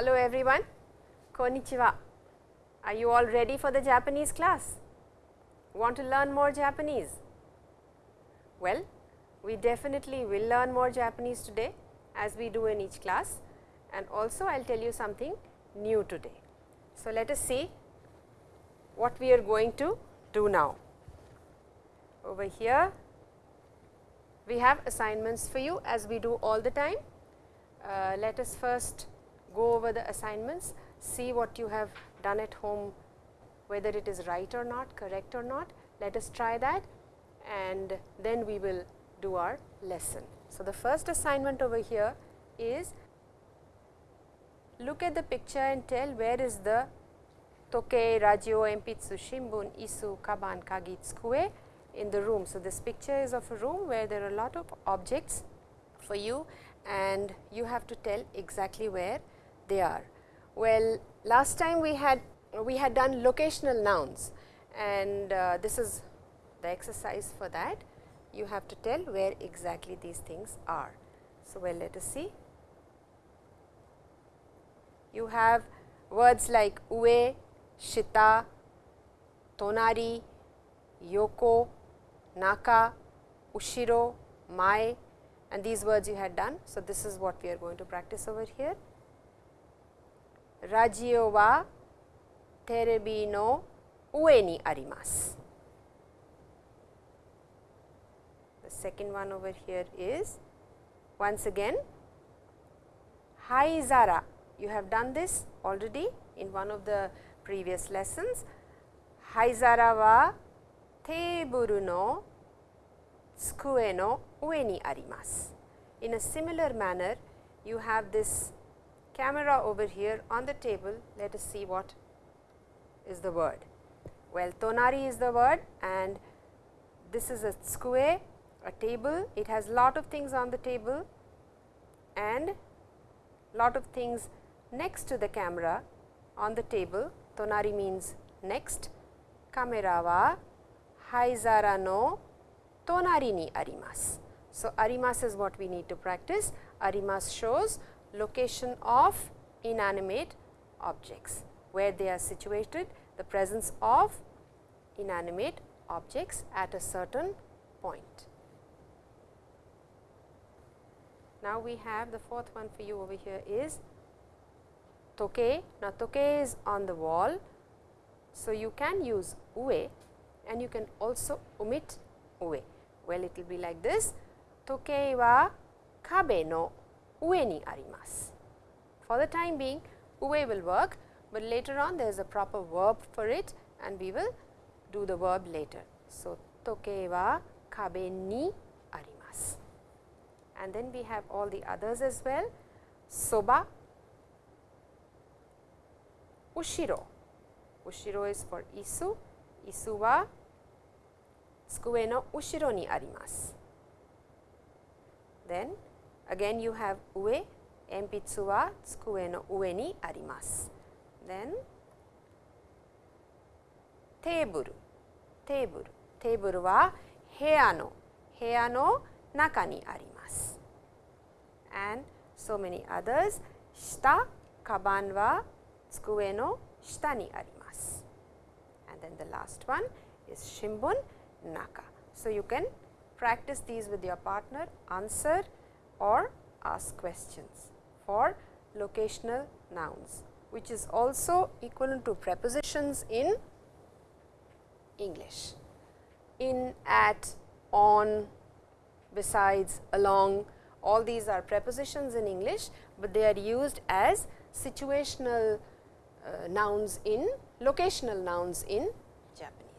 Hello everyone, konnichiwa. Are you all ready for the Japanese class? Want to learn more Japanese? Well, we definitely will learn more Japanese today as we do in each class and also I will tell you something new today. So, let us see what we are going to do now. Over here we have assignments for you as we do all the time. Uh, let us first go over the assignments, see what you have done at home, whether it is right or not, correct or not. Let us try that and then we will do our lesson. So, the first assignment over here is look at the picture and tell where is the toke, radio, empitsu, shimbun, isu, kaban, kagi, tsukue in the room. So, this picture is of a room where there are a lot of objects for you and you have to tell exactly where they are. Well, last time we had we had done locational nouns and uh, this is the exercise for that. You have to tell where exactly these things are. So, well let us see. You have words like ue, shita, tonari, yoko, naka, ushiro, mai and these words you had done. So, this is what we are going to practice over here. Radio wa terebi no ue ni arimasu. The second one over here is once again haizara. You have done this already in one of the previous lessons. Ni arimasu. In a similar manner, you have this camera over here on the table. Let us see what is the word. Well, tonari is the word and this is a tsukue, a table. It has lot of things on the table and lot of things next to the camera on the table. Tonari means next. Kamera wa haizara no tonari ni arimasu. So, arimasu is what we need to practice. Arimasu shows location of inanimate objects, where they are situated, the presence of inanimate objects at a certain point. Now, we have the fourth one for you over here is toke. Now, toke is on the wall. So, you can use ue and you can also omit ue. Well, it will be like this toke wa kabe no ue ni. For the time being ue will work, but later on there is a proper verb for it and we will do the verb later. So, toke wa kabe ni and then we have all the others as well soba, ushiro, ushiro is for isu, isu wa tsukue no ushiro ni arimasu. Then again you have ue, empitsu wa tsukue no ue ni arimasu. Then teburu, teburu, teburu wa heya no, heya no naka ni arimasu. And so many others, shita, kaban wa tsukue no shita ni arimasu. And then the last one is shimbun, naka. So, you can practice these with your partner, answer or ask questions for locational nouns, which is also equivalent to prepositions in English. In, at, on, besides, along, all these are prepositions in English, but they are used as situational uh, nouns in locational nouns in Japanese.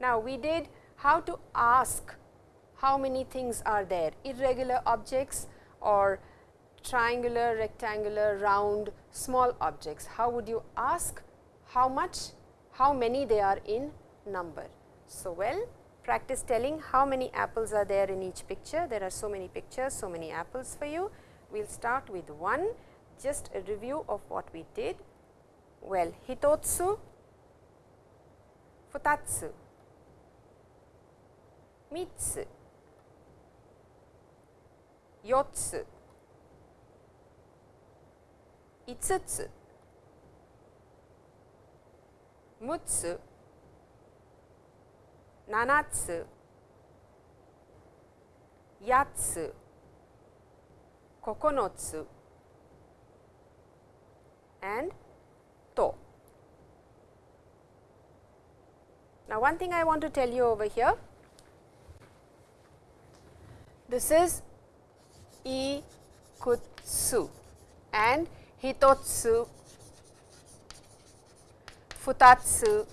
Now, we did how to ask how many things are there, irregular objects or triangular, rectangular, round, small objects. How would you ask how much, how many they are in number? So, well practice telling how many apples are there in each picture. There are so many pictures, so many apples for you. We will start with 1, just a review of what we did. Well, hitotsu, futatsu, mitsu, 4つ5つ6つ7つ8つ9つ and to. Now, one thing I want to tell you over here, this is ikutsu. And hitotsu, futatsu.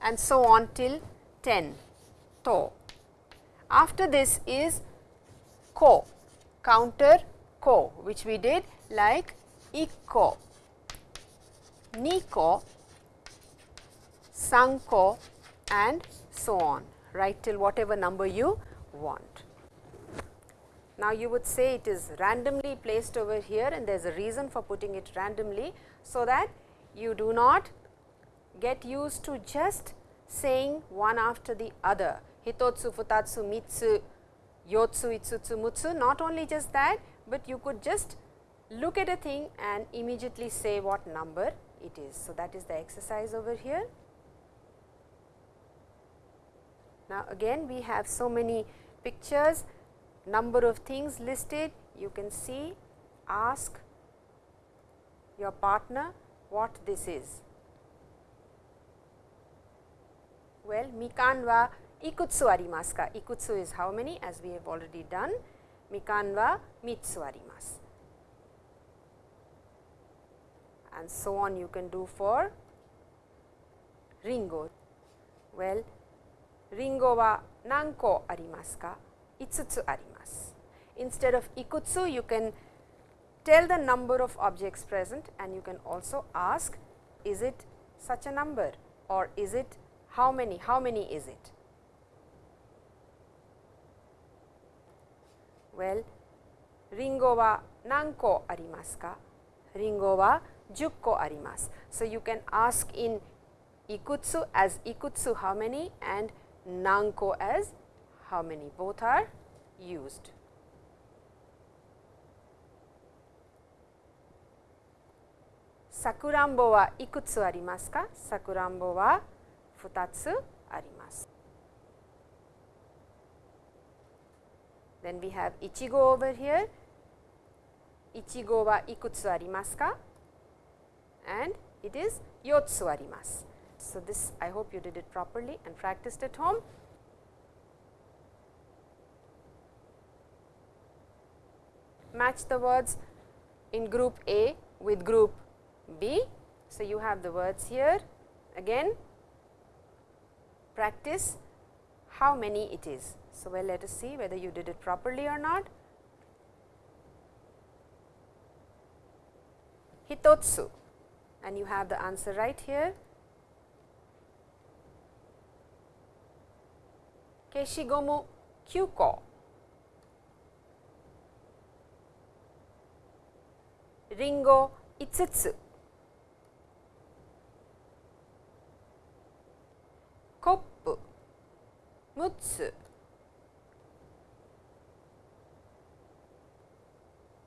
And so on till 10 to. After this is ko, counter ko which we did like ikko, niko, sanko. And so on. Right till whatever number you want. Now, you would say it is randomly placed over here and there is a reason for putting it randomly. So, that you do not get used to just saying one after the other hitotsu, futatsu, mitsu, yotsu, itsutsu, mutsu not only just that, but you could just look at a thing and immediately say what number it is. So, that is the exercise over here. Now, again we have so many pictures number of things listed, you can see, ask your partner what this is. Well, mikan wa ikutsu arimasu ka? Ikutsu is how many as we have already done, mikan wa mitsu arimasu. And so on you can do for ringo. Well, ringo wa nanko arimasu ka? Itsutsu arimasu. Instead of ikutsu, you can tell the number of objects present and you can also ask is it such a number or is it how many, how many is it? Well, ringo wa nanko arimasu ka? Ringo wa jukko arimasu. So, you can ask in ikutsu as ikutsu how many and nanko as how many both are used. Sakurambo wa ikutsu arimasu ka? Sakurambo wa futatsu arimasu. Then we have ichigo over here. Ichigo wa ikutsu arimasu ka? And it is yotsu arimasu. So, this I hope you did it properly and practiced at home. Match the words in group A with group B. So, you have the words here again practice how many it is. So, well let us see whether you did it properly or not. Hitotsu and you have the answer right here. 消しゴム9個りんご5つ。コップ6つ。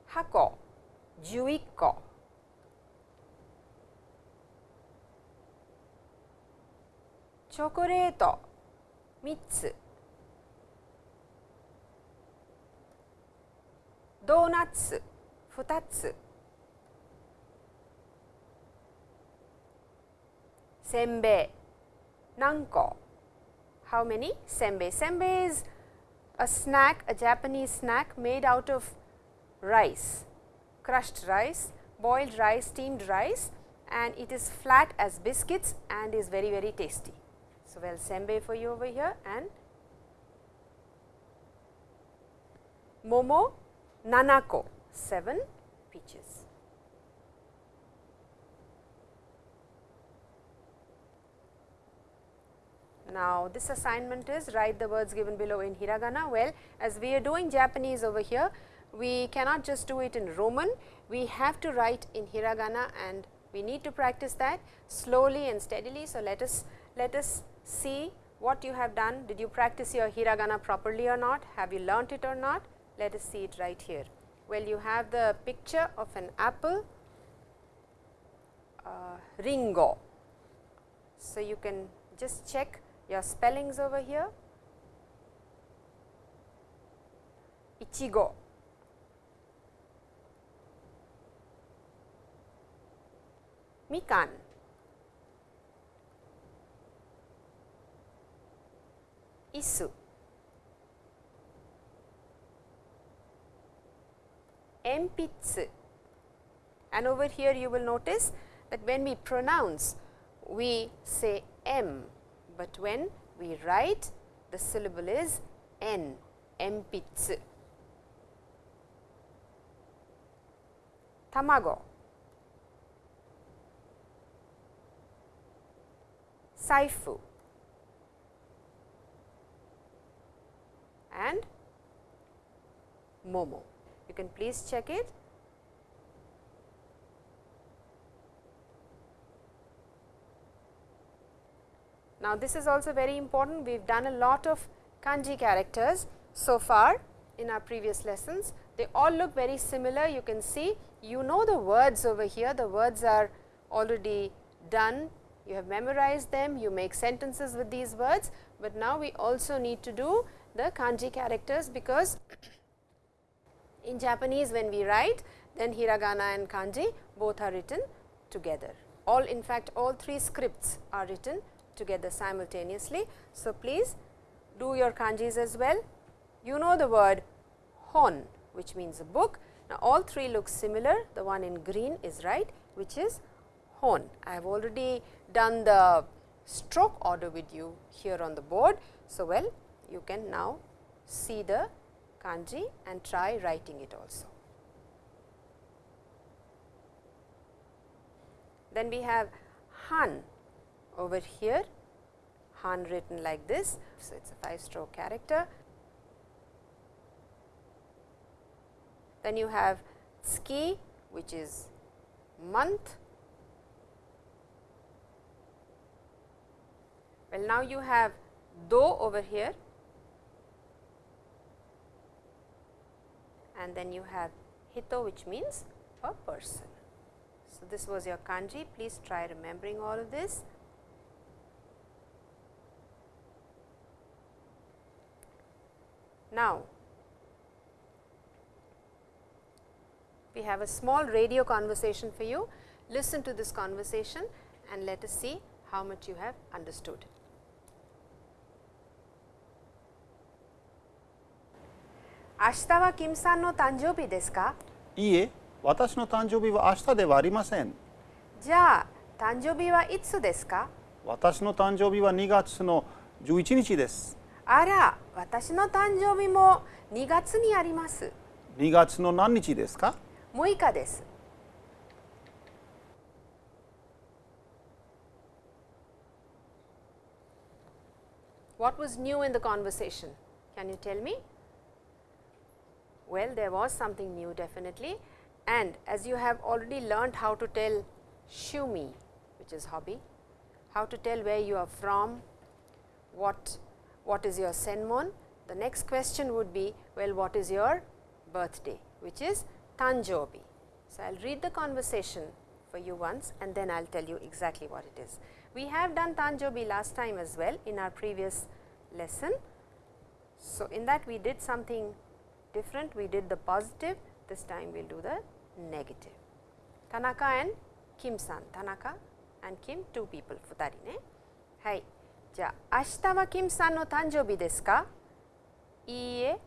箱11個。チョコレート3つ。ドーナツ2つせんべい nanko. How many? Senbei. Senbei is a snack, a Japanese snack made out of rice, crushed rice, boiled rice, steamed rice and it is flat as biscuits and is very very tasty. So, well senbei for you over here and momo nanako 7 peaches. Now, this assignment is write the words given below in hiragana. Well, as we are doing Japanese over here, we cannot just do it in Roman, we have to write in hiragana and we need to practice that slowly and steadily. So, let us let us see what you have done. Did you practice your hiragana properly or not? Have you learnt it or not? Let us see it right here. Well, you have the picture of an apple, uh, ringo. So, you can just check your spellings over here. Ichigo. Mikan. Isu. Empitsu. And over here you will notice that when we pronounce, we say M, but when we write, the syllable is N, empitsu. Tamago. Saifu. and Momo. You can please check it. Now, this is also very important. We have done a lot of kanji characters so far in our previous lessons. They all look very similar. You can see, you know the words over here, the words are already done. You have memorized them, you make sentences with these words, but now we also need to do the kanji characters because in Japanese when we write then hiragana and kanji both are written together. All in fact, all three scripts are written together simultaneously. So, please do your kanjis as well. You know the word hon which means a book. Now, all three look similar the one in green is right which is hon. I have already done the stroke order with you here on the board. So, well you can now see the kanji and try writing it also. Then we have Han over here, Han written like this. So, it is a 5 stroke character. Then you have tsuki which is month. Well, now you have do over here and then you have hito which means a person. So, this was your kanji please try remembering all of this. Now, we have a small radio conversation for you. Listen to this conversation and let us see how much you have understood. 明日はキムさんの誕生日ですか？いいえ、私の誕生日は明日ではありません。じゃあ、誕生日はいつですか？私の誕生日は2月の11日です。あら、私の誕生日も2月にあります。2月の何日ですか ?6 日です。What was new in the conversation? Can you tell me? Well, there was something new definitely and as you have already learned how to tell shumi which is hobby, how to tell where you are from, what, what is your senmon, the next question would be well what is your birthday which is tanjobi. So, I will read the conversation for you once and then I will tell you exactly what it is. We have done tanjobi last time as well in our previous lesson. So, in that we did something different we did the positive this time we will do the negative. Tanaka and Kim san Tanaka and Kim two people 2人ね。はい。じゃあ明日はキムさんの誕生日ですかいいえ、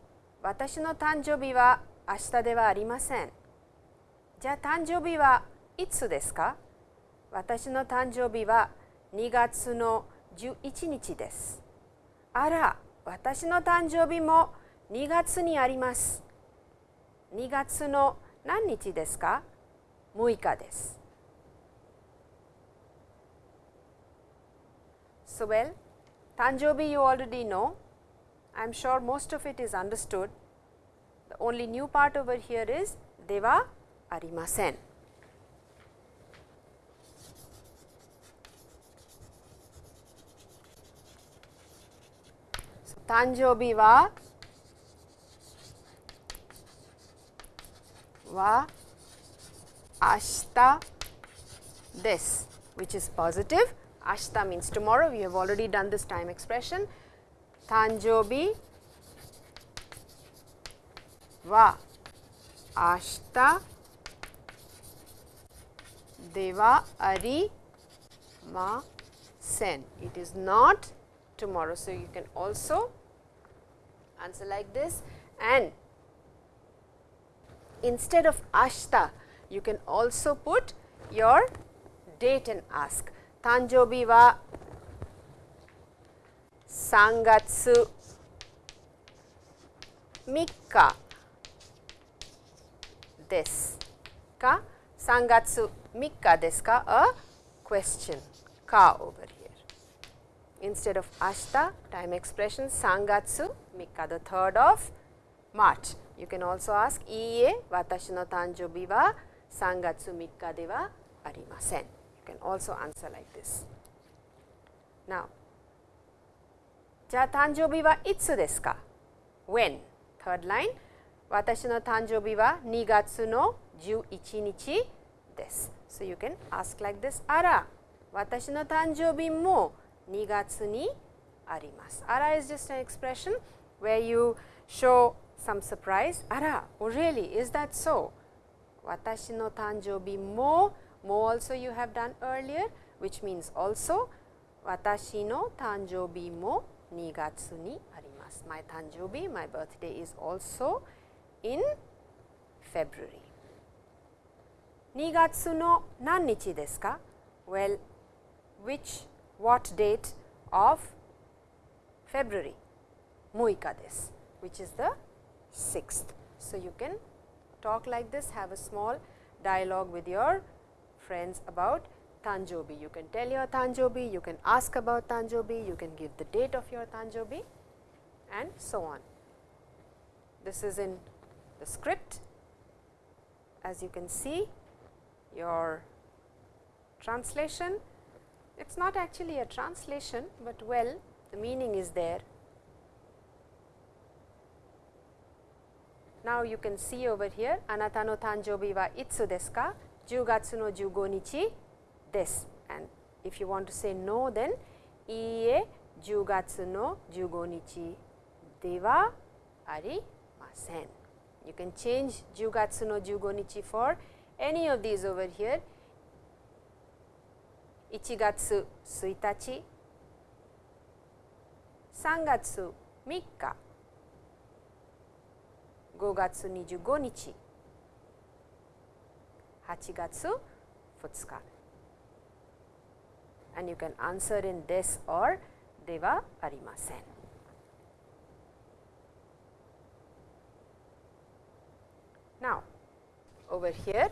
私の誕生日は明日ではありません。じゃあ誕生日はいつですか私の誕生日は2月の11日です。あら、私の誕生日も2月にあります。2月の何日ですか ?6 日です。So well, 誕生日 you already know. I am sure most of it is understood. The only new part over here is ではありません。誕生日は wa ashita which is positive. Ashita means tomorrow. We have already done this time expression. Tanjobi wa ashita deva ari ma sen. It is not tomorrow. So, you can also answer like this and instead of ashta you can also put your date and ask. Tanjobi wa sangatsu mikka desu ka sangatsu mikka desu ka a question ka over here. Instead of ashta, time expression sangatsu mikka the 3rd of March. You can also ask iie watashi no tanjobi wa sangatsu mikka de wa arimasen. You can also answer like this. Now, じゃあ誕生日はいつですか ?When? Third line 私の誕生日は2月の11日です。So you can ask like this あら私の誕生日も2月にあります。あら is just an expression where you show some surprise あら oh really is that so 私の誕生日も more also you have done earlier which means also 私の誕生日も2月にあります。My 誕生日 my birthday is also in February 2月の何日ですか Well, which, what date of February? 6日です which is the 6th. So, you can talk like this, have a small dialogue with your friends about Tanjobi. You can tell your Tanjobi, you can ask about Tanjobi, you can give the date of your Tanjobi and so on. This is in the script. As you can see, your translation, it is not actually a translation, but well the meaning is there. Now you can see over here anata no tanjobi wa itsu desu ka? Jugatsu no jugo nichi desu and if you want to say no then iie jugatsu no jugo nichi dewa arimasen. You can change jugatsu no jugo nichi for any of these over here ichigatsu tsuitachi, sangatsu mikka, 5月25日、8月2日。And you can answer in this or ではありません。Now, over here,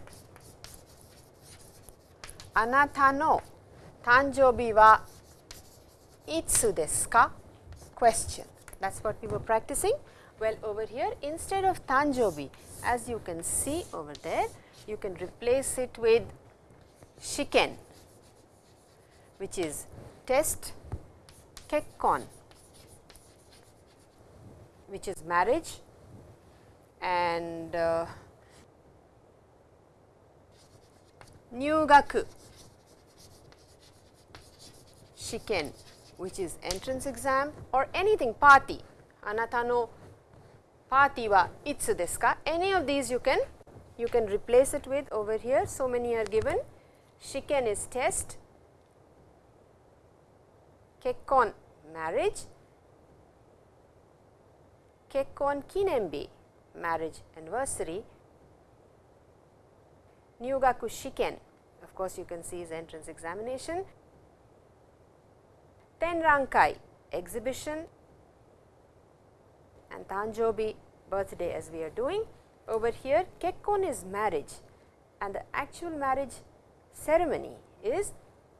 あなたの誕生日はいつですか question. That's what we were practicing. Well, over here instead of tanjobi, as you can see over there, you can replace it with shiken, which is test kekkon, which is marriage and uh, nyugaku shiken which is entrance exam or anything party anata no party wa itsu desu ka? Any of these you can you can replace it with over here. So many are given. Shiken is test. Kekkon marriage. Kekkon kinenbi marriage anniversary. Nyugaku Shiken, of course, you can see his entrance examination. Tenrankai exhibition. And Tanjobi birthday as we are doing. Over here Kekkon is marriage and the actual marriage ceremony is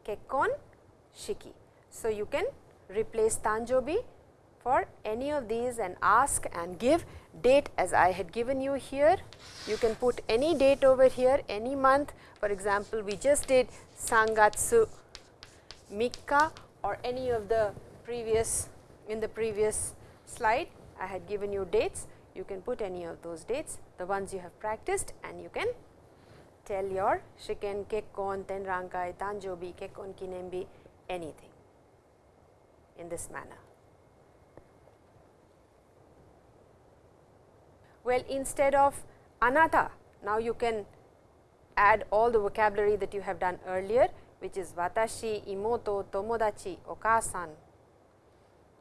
Kekkon Shiki. So, you can replace Tanjobi for any of these and ask and give date as I had given you here. You can put any date over here, any month. For example, we just did Sangatsu Mikka or any of the previous in the previous slide I had given you dates. You can put any of those dates, the ones you have practiced and you can tell your shiken, kekkon, tenrankai, tanjobi, kekkon kinembi, anything in this manner. Well, instead of anata, now you can add all the vocabulary that you have done earlier, which is watashi, imoto, tomodachi, okasan,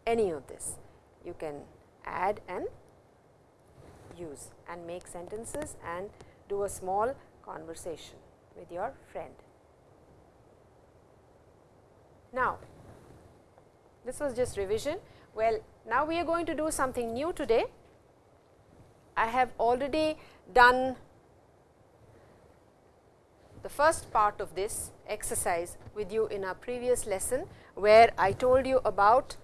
any of this. You can add and use and make sentences and do a small conversation with your friend. Now, this was just revision. Well, now we are going to do something new today. I have already done the first part of this exercise with you in our previous lesson, where I told you about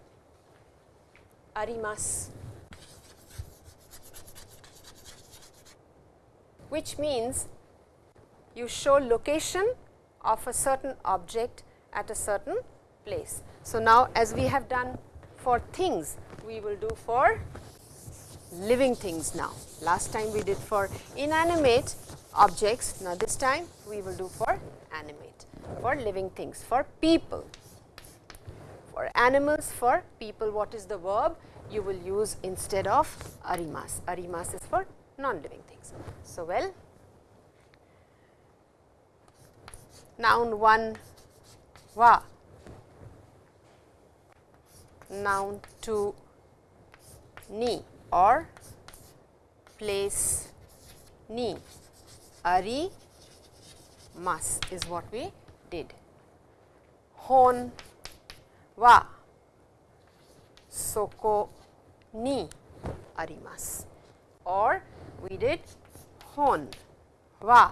arimas, which means you show location of a certain object at a certain place. So, now as we have done for things, we will do for living things now. Last time we did for inanimate objects, now this time we will do for animate, for living things, for people. For animals, for people, what is the verb you will use instead of arimas? Arimas is for non-living things. So, well, noun 1 wa, noun 2 ni or place ni. Ari mas is what we did. Hon wa. Soko ni arimasu or we did hon wa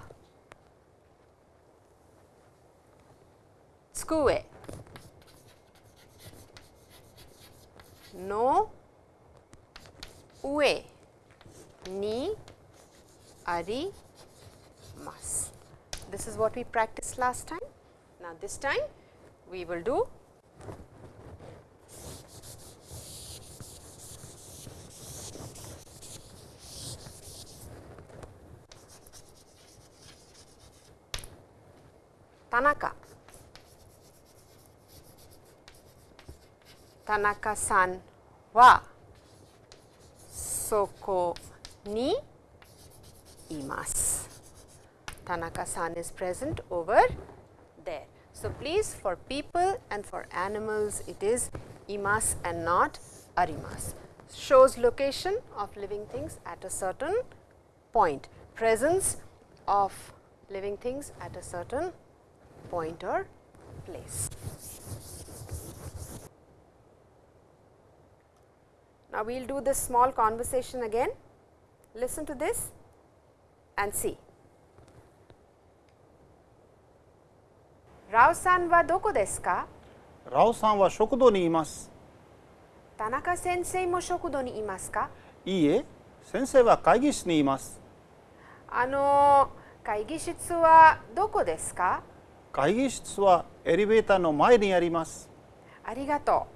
tsukue no. Ue. Ni. Arimasu. This is what we practiced last time. Now, this time we will do Tanaka. Tanaka-san wa soko ni imasu. Tanaka-san is present over there. So, please for people and for animals it is imas and not arimas. Shows location of living things at a certain point, presence of living things at a certain point or place. Now, we will do this small conversation again. Listen to this and see. Rao san wa doko desu ka? ラオさんは食堂にいます。 Tanaka sensei mo shokudo ni imasu ka? いいえ、先生は会議室にいます。 Ano, 会議室はどこですか 会議室はエレベーターの前にあります。ありがと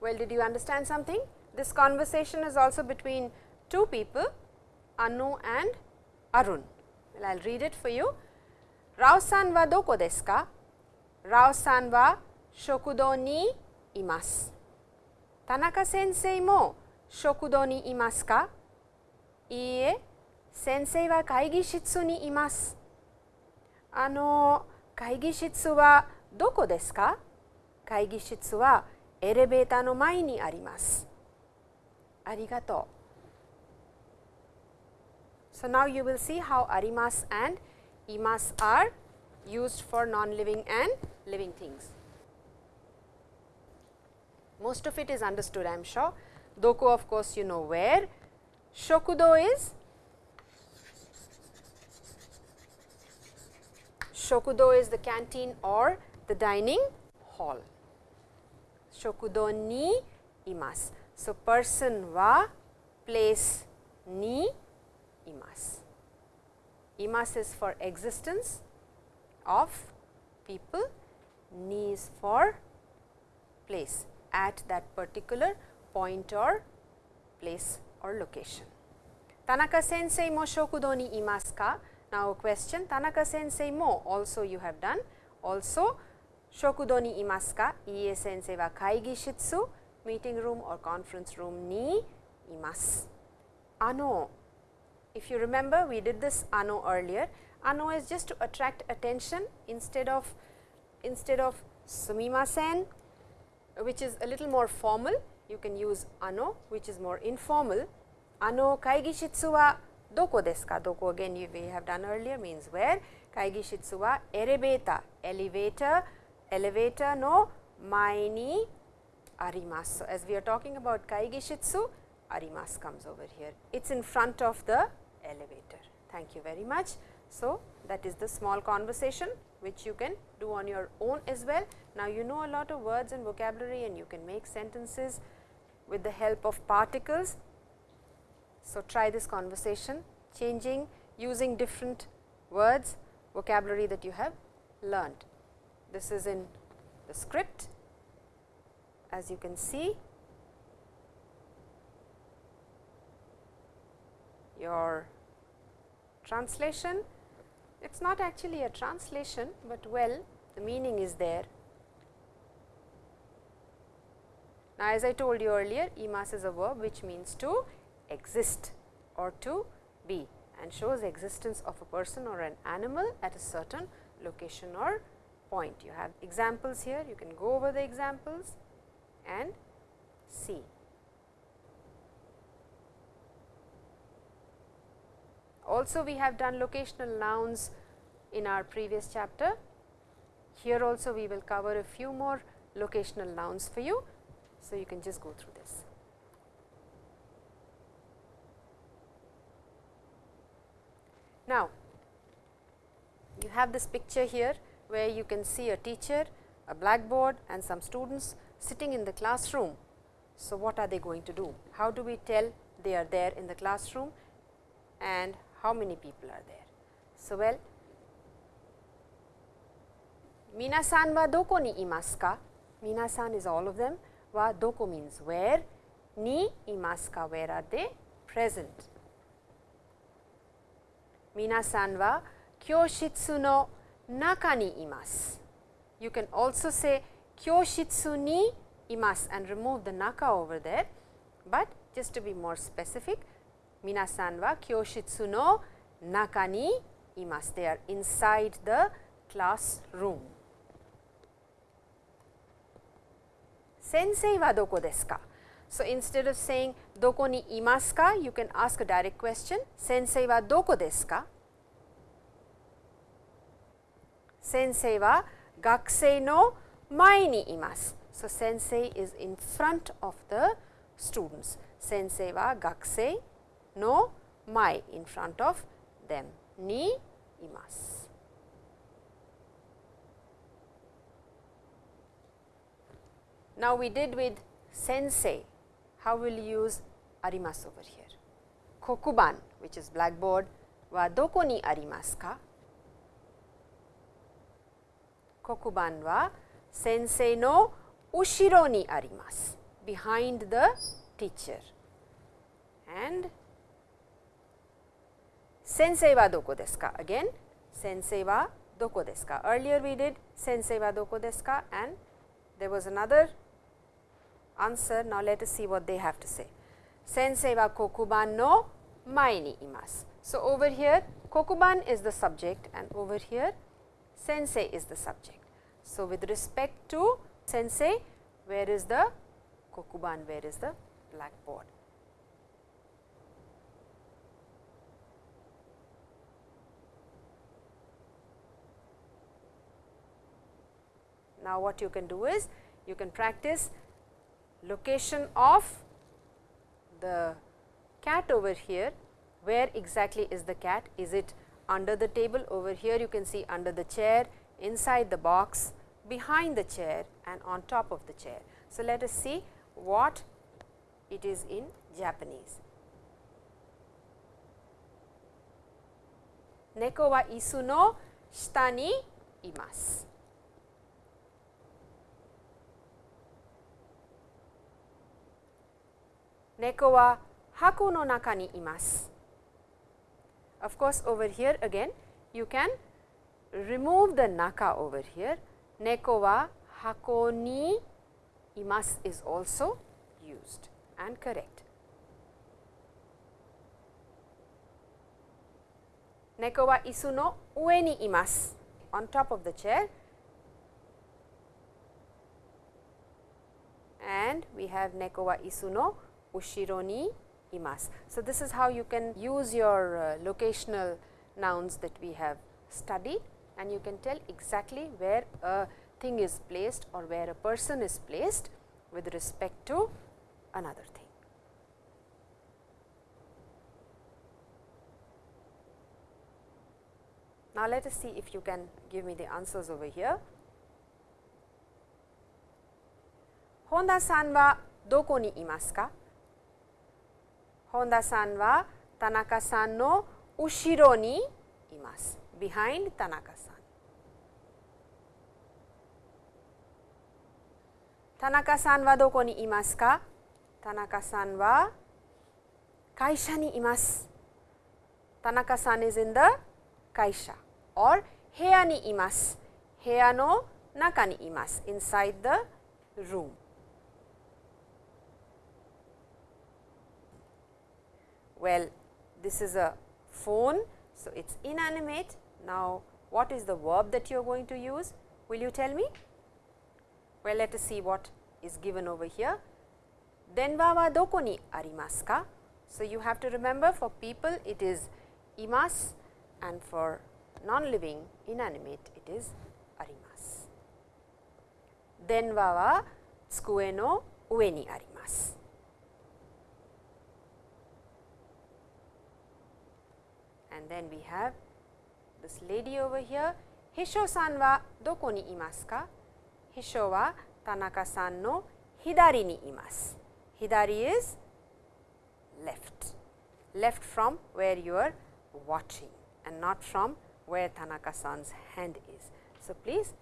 う。Well, did you understand something? This conversation is also between two people, Anu and Arun. Well, I'll read it for you. ラオさんはどこですかラオさんは食堂にいます。田中先生も食堂にいますかいいえ。先生は会議室にいます。あの会議室はどこですか会議室はエレベーターの前にあります。ありがとう。So now you will see how arimas and imas are used for non-living and living things. Most of it is understood I am sure. Doko of course you know where. Shokudo is Shokudo is the canteen or the dining hall. Shokudo ni imasu. So, person wa place ni imasu. Imasu is for existence of people, ni is for place. at that particular point or place or location. Tanaka sensei mo shokudo ni imasu ka? Now, a question Tanaka sensei mo also you have done also shokudo ni imasu ka? Ie sensei wa kaigi shitsu meeting room or conference room ni imasu. Ano if you remember we did this ano earlier. Ano is just to attract attention instead of instead of sumimasen which is a little more formal you can use ano which is more informal. Ano kaigi shitsu wa doko desu ka? Doko again we have done earlier means where. Kaigi shitsu wa elevator, elevator, elevator no mae ni arimasu. As we are talking about kaigi shitsu, arimasu comes over here. It is in front of the elevator. Thank you very much. So, that is the small conversation which you can do on your own as well. Now, you know a lot of words and vocabulary and you can make sentences with the help of particles. So, try this conversation changing using different words vocabulary that you have learned. This is in the script as you can see your translation. It is not actually a translation, but well the meaning is there. Now, as I told you earlier imas is a verb which means to exist or to be and shows existence of a person or an animal at a certain location or point. You have examples here, you can go over the examples and see. Also we have done locational nouns in our previous chapter. Here also we will cover a few more locational nouns for you. So, you can just go through this. Now, you have this picture here where you can see a teacher, a blackboard and some students sitting in the classroom. So, what are they going to do? How do we tell they are there in the classroom and how many people are there? So, well, minasan wa doko ni imasu ka? Minasan is all of them, wa doko means where, ni imasu ka where are they present. Minasan wa kyoshitsu no naka ni imasu. You can also say kyoshitsu ni imasu and remove the naka over there, but just to be more specific minasan wa kyoshitsu no naka ni imasu. They are inside the classroom. Sensei wa doko desu ka? So, instead of saying doko ni imasu ka, you can ask a direct question. Sensei wa doko desu ka? Sensei wa gakusei no mae ni imasu. So, sensei is in front of the students. Sensei wa gakusei no mai in front of them ni imasu. Now, we did with sensei, how will you use arimasu over here? Kokuban which is blackboard wa doko ni arimasu ka? Kokuban wa sensei no ushiro ni arimasu, behind the teacher. And sensei wa doko desu ka? Again sensei wa doko desu ka? Earlier we did sensei wa doko desu ka and there was another answer. Now, let us see what they have to say. Sensei wa kokuban no mai ni imasu. So, over here kokuban is the subject and over here sensei is the subject. So, with respect to sensei, where is the kokuban, where is the blackboard? Now, what you can do is you can practice location of the cat over here, where exactly is the cat? Is it under the table over here you can see under the chair, inside the box, behind the chair and on top of the chair. So, let us see what it is in Japanese. Neko wa isu no shita ni imasu. Neko wa hako no naka ni imasu. Of course, over here again you can remove the naka over here. Neko wa hako ni imasu is also used and correct. Neko wa isu no ue ni imasu on top of the chair and we have neko wa isu no ushiro ni imasu. So, this is how you can use your uh, locational nouns that we have studied and you can tell exactly where a thing is placed or where a person is placed with respect to another thing. Now, let us see if you can give me the answers over here. Honda san wa doko ni imasu ka? Honda san wa Tanaka san no ushiro ni imasu, behind Tanaka san. Tanaka san wa doko ni imasu ka? Tanaka san wa kaisha ni imasu. Tanaka san is in the kaisha or heya ni imasu. Heya no naka ni imasu, inside the room. Well, this is a phone, so it is inanimate. Now, what is the verb that you are going to use? Will you tell me? Well, let us see what is given over here. Denwa wa doko ni arimasu ka? So, you have to remember for people it is imasu and for non-living inanimate it is arimasu. Denwa wa tsukue no ue ni arimasu. And then we have this lady over here. Hisho san wa doko ni imasu ka? Hisho wa Tanaka san no hidari ni imasu. Hidari is left, left from where you are watching and not from where Tanaka san's hand is. So, please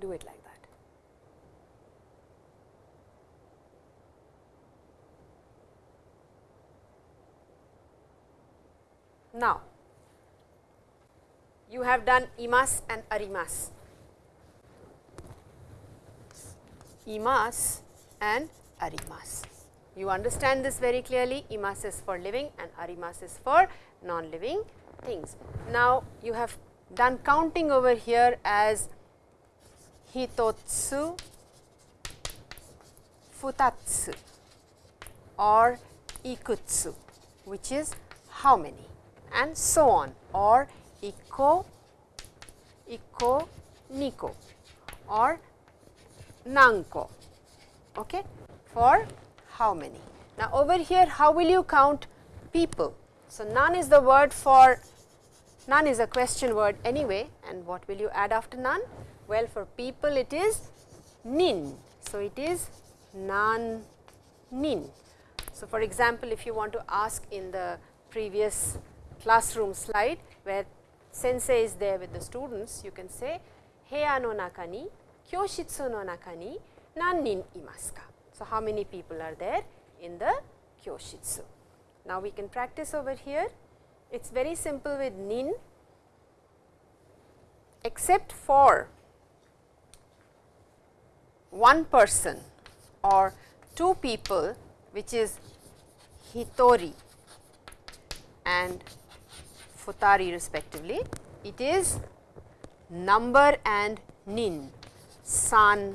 do it like that. Now, you have done imas and arimas. Imas and arimas. You understand this very clearly, imas is for living and arimas is for non-living things. Now, you have done counting over here as hitotsu, futatsu or ikutsu, which is how many and so on or iko, iko, niko or nanko okay, for how many. Now, over here how will you count people? So, nan is the word for nan is a question word anyway and what will you add after nan? Well, for people it is nin. So, it is nan nin. So, for example, if you want to ask in the previous classroom slide where sensei is there with the students, you can say heya no naka ni kyoshitsu no naka ni nan nin imasu ka. So, how many people are there in the kyoshitsu? Now, we can practice over here. It is very simple with nin except for one person or two people which is hitori and futari respectively. It is number and nin, san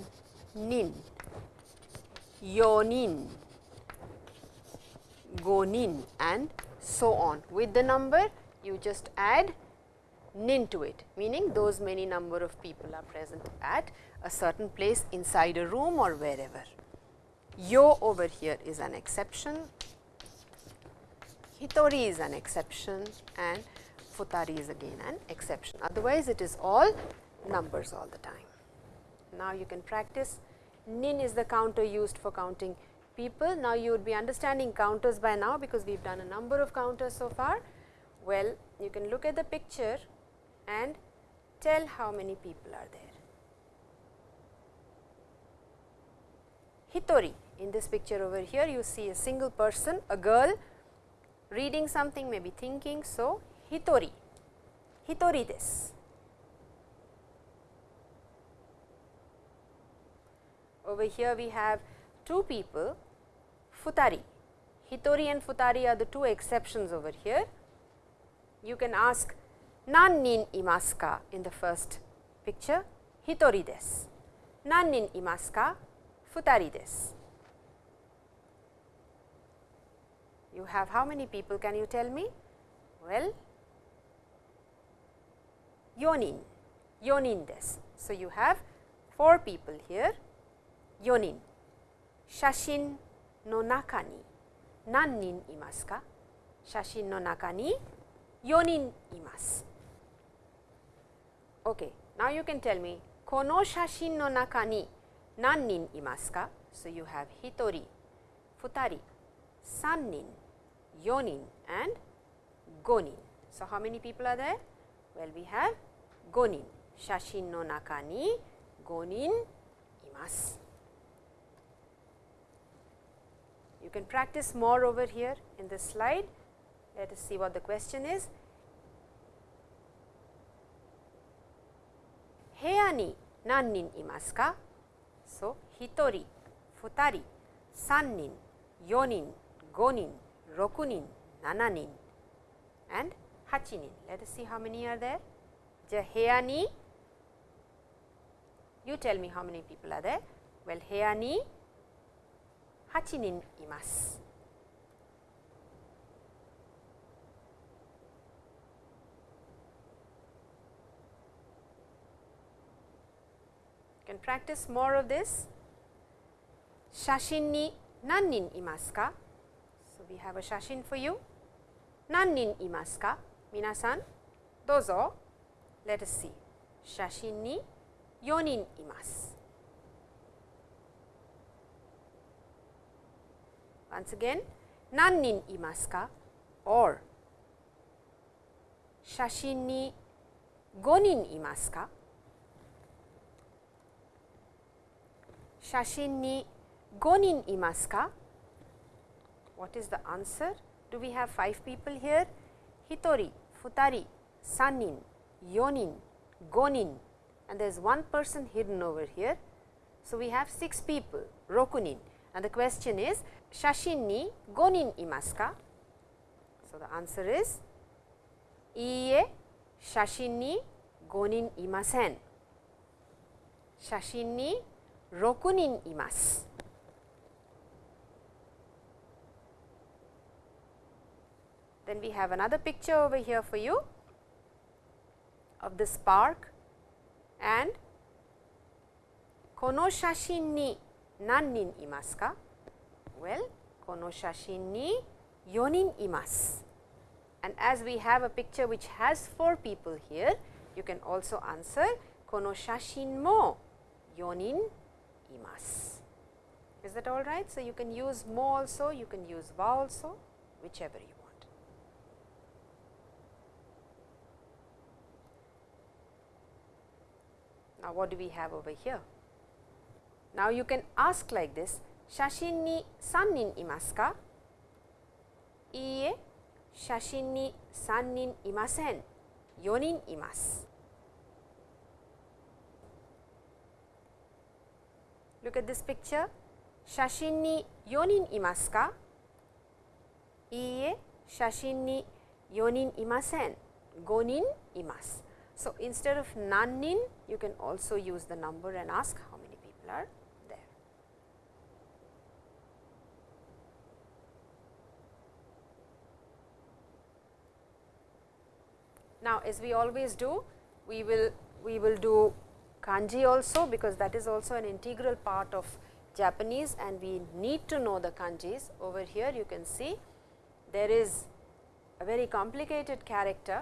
nin, yonin, gonin and so on. With the number you just add nin to it meaning those many number of people are present at a certain place inside a room or wherever. Yo over here is an exception, Hitori is an exception and Futari is again an exception. Otherwise, it is all numbers all the time. Now, you can practice nin is the counter used for counting people. Now, you would be understanding counters by now because we have done a number of counters so far. Well, you can look at the picture and tell how many people are there. Hitori In this picture over here, you see a single person, a girl reading something, maybe thinking. So, hitori, hitori this. Over here, we have two people, futari. Hitori and futari are the two exceptions over here. You can ask nan nin imasu ka in the first picture, hitori desu. Nan nin imasu ka? Futari desu. You have how many people can you tell me? Well, yonin, yonin desu. So, you have 4 people here, yonin. Shashin no naka ni nan nin imasu ka? Shashin no naka ni yonin imasu. Okay. Now, you can tell me kono shashin no naka ni nan nin imasu ka? So, you have hitori, futari, sannin, yonin and gonin. So, how many people are there? Well, we have gonin, shashin no naka ni gonin imasu. You can practice more over here in this slide. Let us see what the question is. 部屋に何人いますか So, 1人、2人、3人、4人、5人、6人、7人 and 8人 Let us see how many are there. じゃあ部屋に You tell me how many people are there. Well, 部屋に8人います。can practice more of this. 写真に何人いますか So, we have a 写真 for you. 何人いますか皆さん、どうぞ。 Let us see. Shashin ni yonin imasu. Once again, nannin imasu ka or shashin ni gonin imasu ka? Shashin ni gonin imasu ka? What is the answer? Do we have 5 people here? Hitori, futari, sanin yonin, gonin and there is one person hidden over here. So, we have 6 people rokunin and the question is shashin ni gonin imasu ka? So, the answer is iie shashin ni gonin imasen. Shashin ni rokunin imasu. Then we have another picture over here for you of this park and kono shashin ni nannin imasu ka? Well, kono shashin ni yonin imasu. And as we have a picture which has 4 people here, you can also answer kono shashin mo yonin imasu. Is that all right? So, you can use mo also, you can use wa also, whichever uh, what do we have over here? Now, you can ask like this, shashin ni sannin imasu ka? Iie, shashin ni sannin imasen, yonin imasu. Look at this picture, shashin ni yonin imasu ka? Iie, shashin ni yonin imasen, gonin imasu. So, instead of nanin, you can also use the number and ask how many people are there. Now, as we always do we will we will do kanji also because that is also an integral part of Japanese and we need to know the kanjis. Over here you can see there is a very complicated character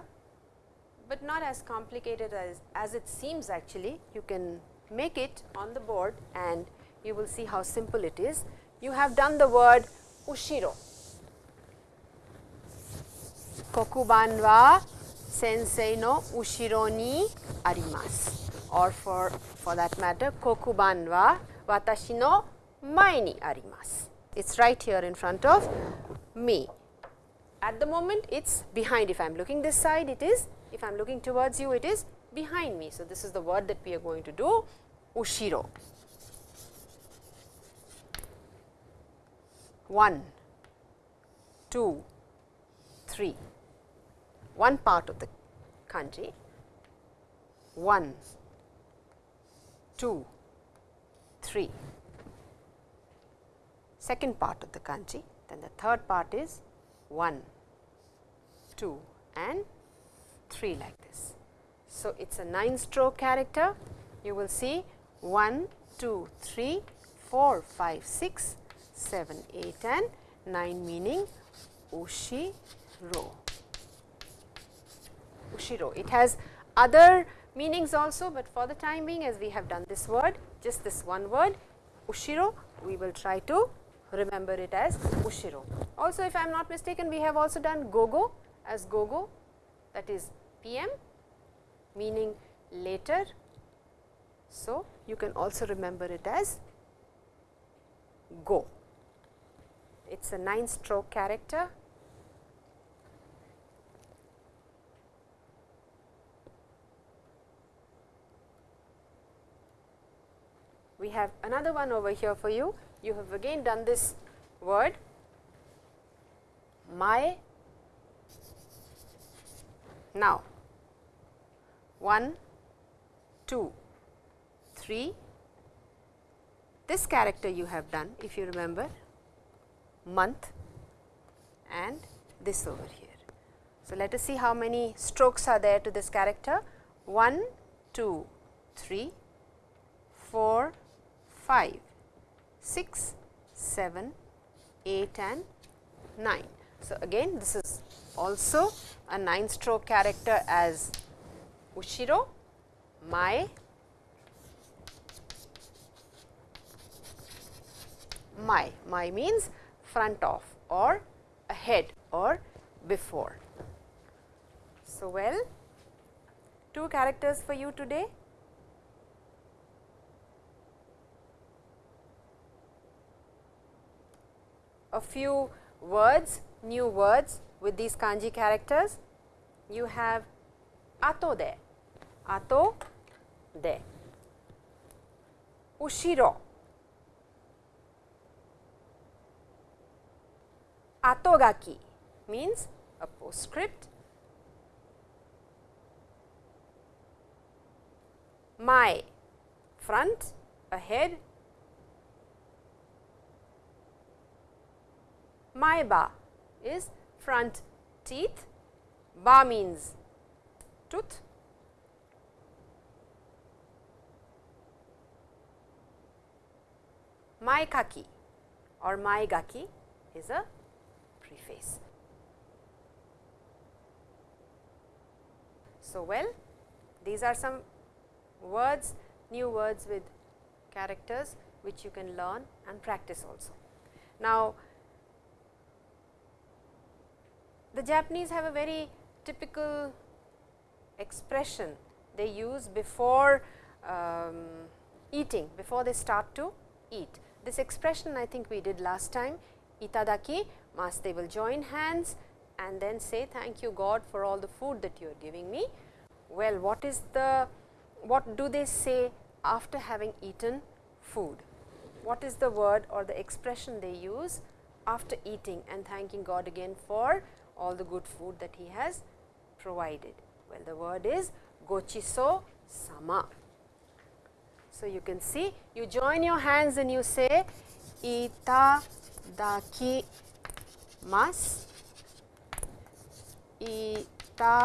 but not as complicated as, as it seems actually. You can make it on the board and you will see how simple it is. You have done the word ushiro. Kokuban wa sensei no ushiro ni arimasu or for, for that matter kokuban wa watashi no mai ni arimasu. It is right here in front of me. At the moment it is behind if I am looking this side it is if I am looking towards you, it is behind me. So, this is the word that we are going to do, ushiro. One, two, three. One part of the kanji. One, two, three. Second part of the kanji, then the third part is 1, 2 and 3 like this. So, it is a 9 stroke character. You will see 1, 2, 3, 4, 5, 6, 7, 8 and 9 meaning ushiro. Ushiro. It has other meanings also, but for the time being as we have done this word, just this one word ushiro, we will try to remember it as ushiro. Also if I am not mistaken, we have also done gogo as gogo that is PM meaning later. So, you can also remember it as go. It is a 9 stroke character. We have another one over here for you. You have again done this word my now 1 2 3 this character you have done if you remember month and this over here. So, let us see how many strokes are there to this character 1 2 3 4 5 6 7 8 and 9. So, again this is also a 9 stroke character as ushiro, mai, mai. Mai means front of or ahead or before. So, well two characters for you today. A few words, new words with these kanji characters. You have ato de, ato de, ushiro, atogaki means a postscript, mai front, ahead, Maiba is front teeth, ba means tooth. Maikaki or maigaki is a preface. So, well these are some words, new words with characters which you can learn and practice also. Now, the Japanese have a very typical expression they use before um, eating, before they start to eat. This expression I think we did last time, itadaki, mas they will join hands and then say thank you God for all the food that you are giving me. Well, what is the, what do they say after having eaten food? What is the word or the expression they use after eating and thanking God again for all the good food that he has provided. Well, the word is gochiso sama. So, you can see you join your hands and you say itadaki mas itadaki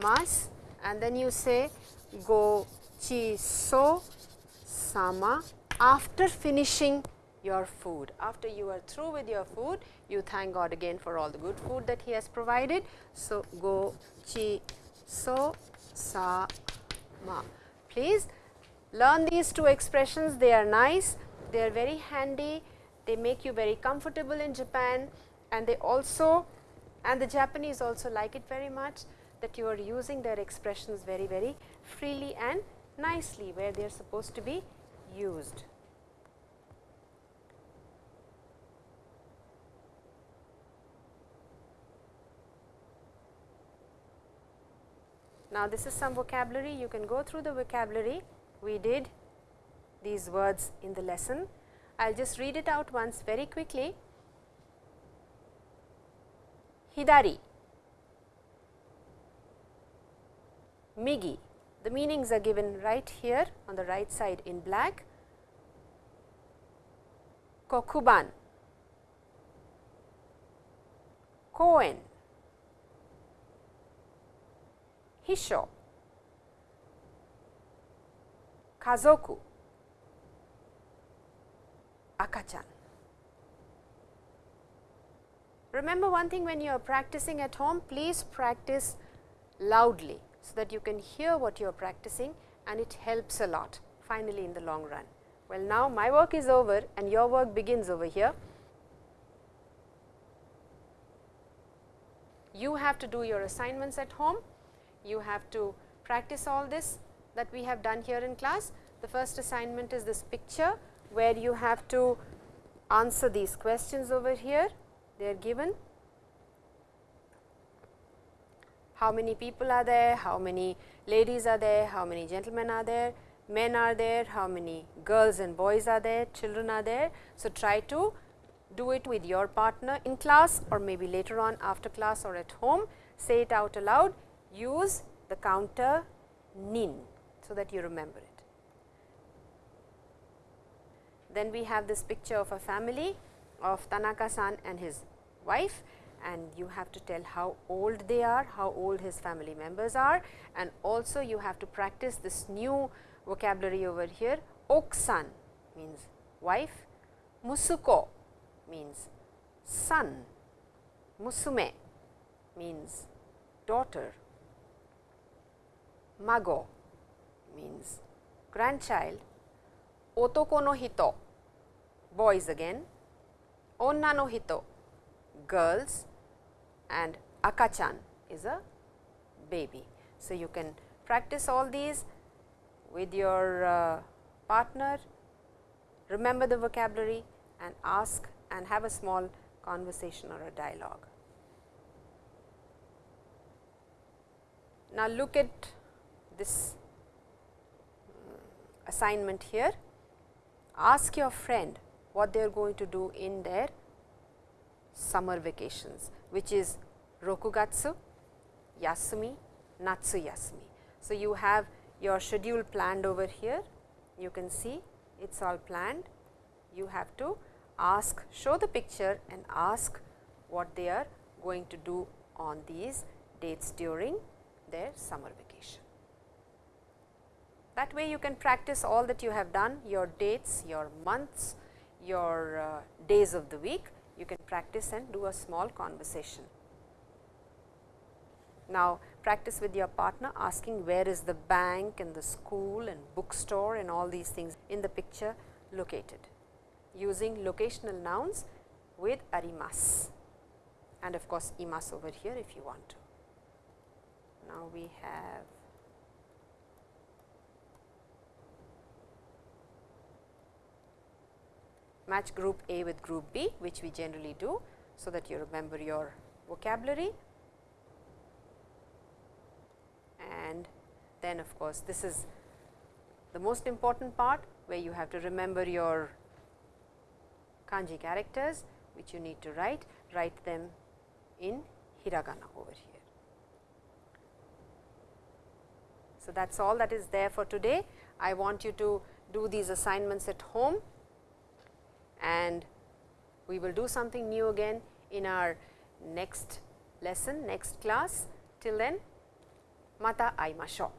mas and then you say gochiso sama after finishing your food. After you are through with your food, you thank God again for all the good food that He has provided. So, go chi so sa ma. Please learn these two expressions, they are nice, they are very handy, they make you very comfortable in Japan and they also and the Japanese also like it very much that you are using their expressions very very freely and nicely where they are supposed to be used. Now, this is some vocabulary you can go through the vocabulary we did these words in the lesson. I will just read it out once very quickly. Hidari, Migi, the meanings are given right here on the right side in black. Kokuban, Koen, Hisho, Kazoku, Akachan. Remember one thing when you are practicing at home, please practice loudly so that you can hear what you are practicing and it helps a lot finally in the long run. Well, now my work is over and your work begins over here. You have to do your assignments at home, you have to practice all this that we have done here in class. The first assignment is this picture where you have to answer these questions over here, they are given. How many people are there, how many ladies are there, how many gentlemen are there, men are there, how many girls and boys are there, children are there. So, try to do it with your partner in class or maybe later on after class or at home, say it out aloud, use the counter nin so that you remember it. Then we have this picture of a family of Tanaka-san and his wife and you have to tell how old they are, how old his family members are and also you have to practice this new vocabulary over here. Oksan means wife, Musuko means son, Musume means daughter, Mago means grandchild, Otoko no hito boys again, onna no hito girls and akachan is a baby. So, you can practice all these with your uh, partner, remember the vocabulary and ask and have a small conversation or a dialogue. Now, look at this uh, assignment here. Ask your friend what they are going to do in their summer vacations, which is Rokugatsu, Yasumi, Natsu Yasumi. So, you have your schedule planned over here, you can see it is all planned. You have to ask, show the picture and ask what they are going to do on these dates during their summer vacation. That way you can practice all that you have done, your dates, your months, your uh, days of the week you can practice and do a small conversation. Now, practice with your partner asking where is the bank and the school and bookstore and all these things in the picture located using locational nouns with arimas and of course, imas over here if you want to. Now, we have match group A with group B which we generally do, so that you remember your vocabulary. And then of course, this is the most important part where you have to remember your kanji characters which you need to write, write them in hiragana over here. So, that is all that is there for today. I want you to do these assignments at home and we will do something new again in our next lesson, next class. Till then, mata aimashou.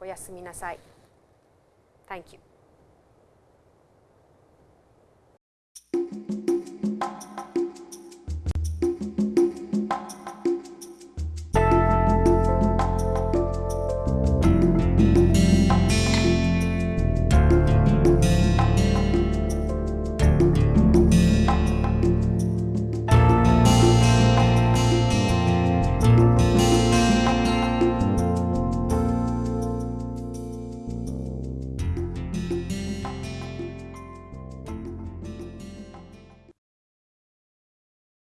Oyasumi nasai. Thank you.